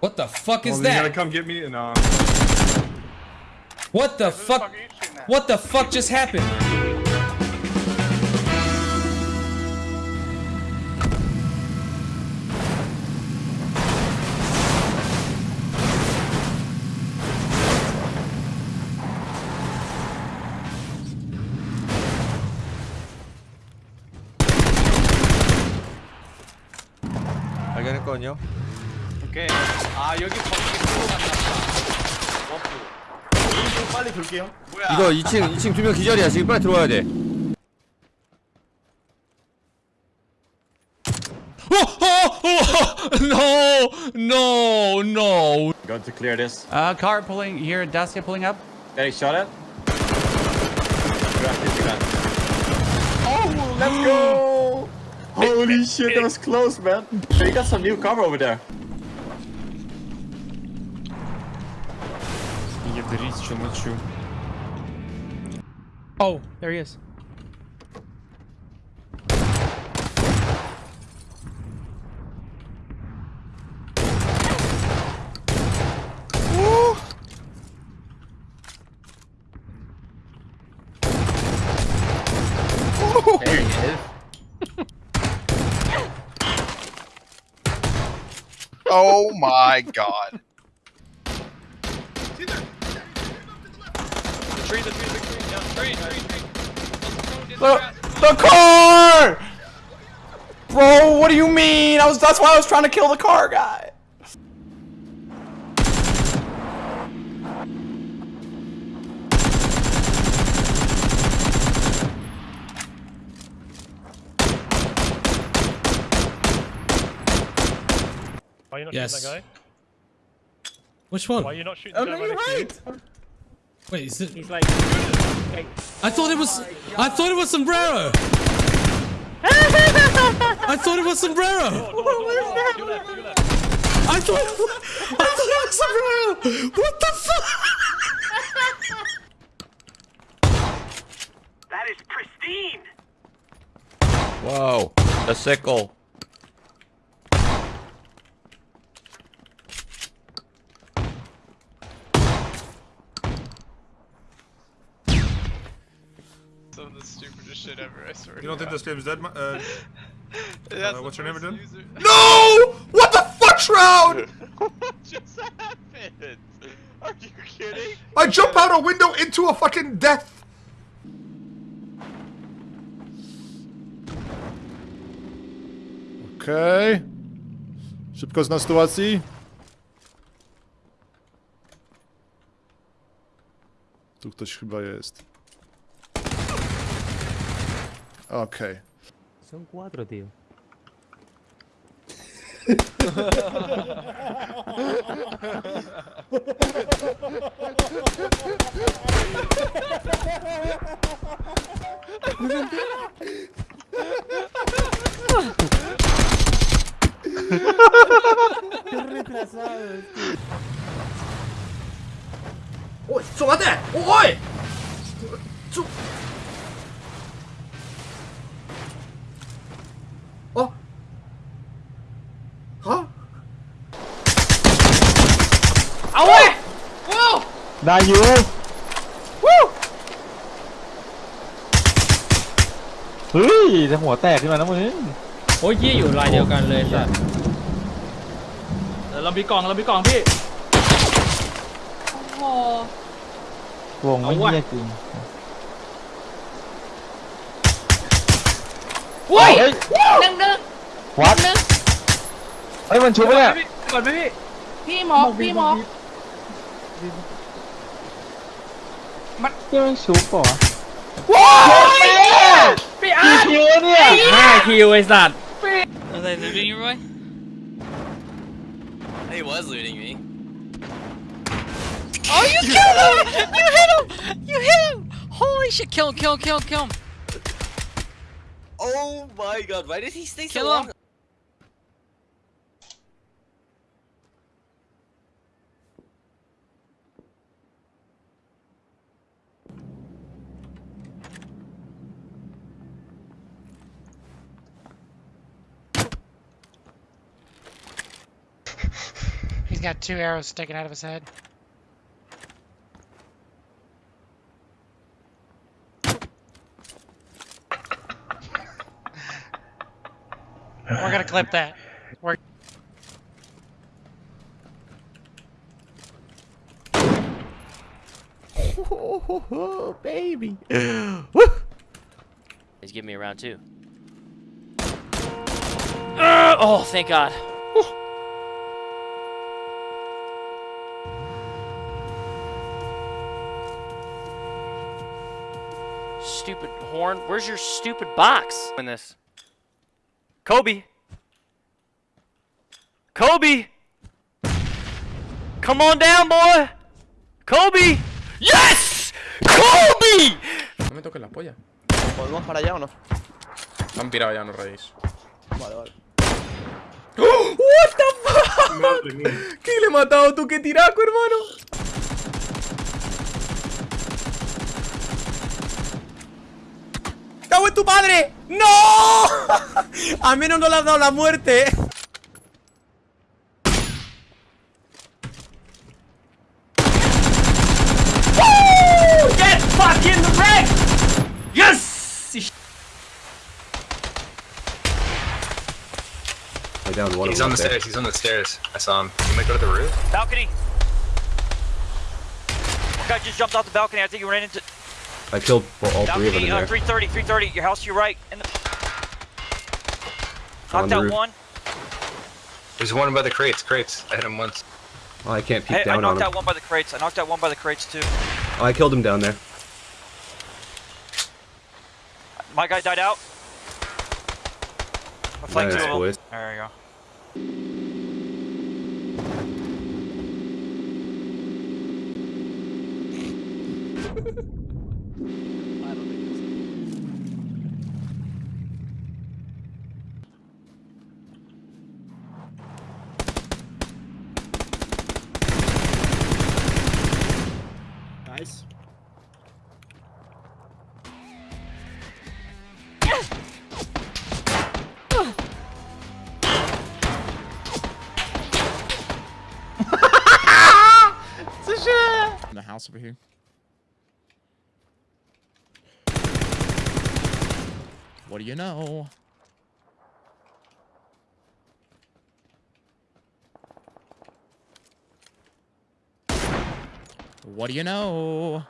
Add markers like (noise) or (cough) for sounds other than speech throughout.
What the fuck is Well, then you gotta that? come get me and uh. What the fuck? What the fuck just happened? 발견했거든요. 오케이. 아 여기 거기 끌고 갔나 보다. 워프. 좀 빨리 돌게요. 뭐야? 이거 2층 2층 두 명 기절이야. 지금 빨리 들어와야 돼. (laughs) no, no, no. Going to clear this. Uh, car pulling here, Dacia pulling up. Getting shot at. Grab this gun. Oh, let's go. Holy shit, that was close, man. They got some new cover over there. Oh, there he is. There he is. Oh my god. The tree, the tree, the tree, yeah, tree, tree, tree. The, the car! Bro, what do you mean? I was that's why I was trying to kill the car guy. Why are you not Yes. shooting that guy? Which one? Why are you not shooting Oh the guy no, you're next to right. Wait, is it? He's like, I thought it was. I thought it was sombrero. I thought it was sombrero. (laughs) do that, do that. I thought. I thought it was sombrero. What the fuck? That is pristine. Whoa, the sickle. Some of the stupidest shit ever, I swear. You don't think this game's dead? ma- Uh, (laughs) uh, what's your name again? No! What the fuck, Shroud? (laughs) what just happened? Are you kidding? I jump out a window into a fucking death. Okej. Szybko zna sytuacji. Tu ktoś chyba jest. Ok. Son cuatro, tío. Qué retrasado. ¡Uy! ¡Súbate! ¡Uy! ¡Sú! ได้อยู่วู้เฮ้ยจะหัวแตกขึ้นมานะมึงโอ้ยยี่อยู่ลายเดียวกันเลยสัตว์เออเรามีกล่องเรามีกล่องพี่โอ้วงไม่เหี้ยจริงเว้ยเฮ้ยหนึ่งหนึ่งวัดเฮ้ยมันชุบปะเนี่ย ก่อนไหมพี่พี่หมอพี่หมอ เหี้ยมันชุบป่ะ ว้าวพี่อาร์ต คิวเนี่ย ห้าคิวไอ้สัตว์ Are they looting you, Roy? He was looting me. Oh, you killed him! You hit him! You hit him! Holy shit! Kill him! Kill him! Kill him! Kill him! Oh my god, why did he stay so Kill long? him. He's Got two arrows sticking out of his head. We're gonna clip that. We're Oh, (laughs) baby. (gasps) He's giving me a round two. Uh, oh, thank God. Whew. Stupid horn. Where's your stupid box? In this. Kobe. Kobe. Come on down, boy. Kobe. Yes! Kobe! No me toques la polla. ¿Podemos para allá o no? Me han pirado ya, no reís. Vale, vale. What the fuck? ¿Qué le he matado tú? ¿Qué tiraco, hermano? Padre! ¡No! (laughs) A menos no le has dado la muerte. Woo! Get fucking wrecked! Yes! I downed one He's on the there. stairs. He's on the stairs. I saw him. He might go to the roof. Balcony. Guy just jumped off the balcony. I think he ran into I killed well, all three of them in Uh, there. 330, 330. Your house to your right. And the... Knocked out one. There's one by the crates. Crates. I hit him once. Oh, I can't peek Hey, I down on knocked him. out one by the crates. I knocked out one by the crates too. Oh, I killed him down there. My guy died out. I flanked Nice, two boys. There you go. Nice. (laughs) In the house over here. What do you know? What do you know?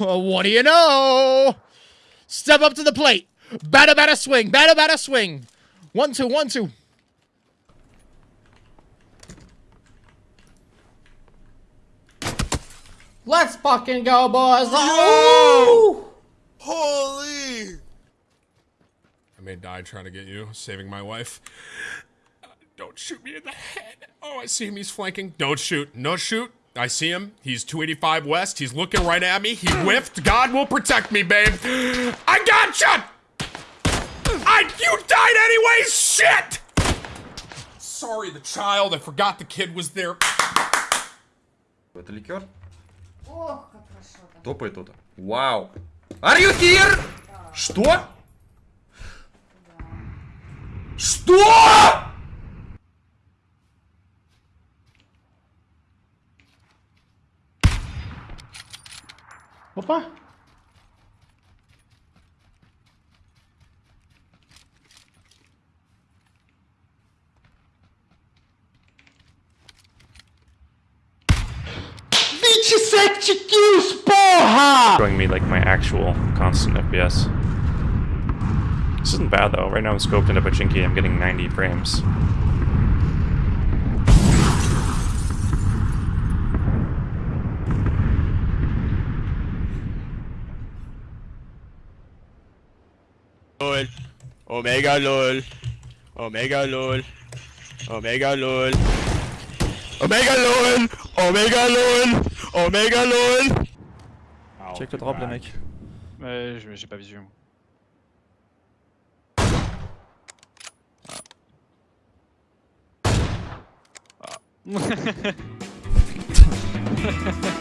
Oh, what do you know? Step up to the plate. Batter, batter, swing. Batter, batter, swing. One, two, one, two. Let's fucking go, boys. Oh! Holy! I may die trying to get you, saving my wife. Uh, Don't shoot me in the head. Oh, I see him. He's flanking. Don't shoot. No shoot. I see him. He's 285 west. He's looking right at me. He whiffed. God will protect me, babe. I gotcha! I, you died anyways, shit! Sorry, the child. I forgot the kid was there. Это ликер? Топай тут. Вау. Are you here? Что? Что? Опа. Showing me like my actual constant FPS. This isn't bad though. Right now I'm scoped into Pochinki. I'm getting 90 frames. LOL. Omega LOL. Omega LOL. Omega LOL. Omega LOL. Omega LOL. Omega LOL. Check le drop, les mecs. Ouais, je- j'ai pas visu. moi. Ah. (laughs) (laughs)